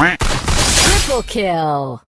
Triple kill!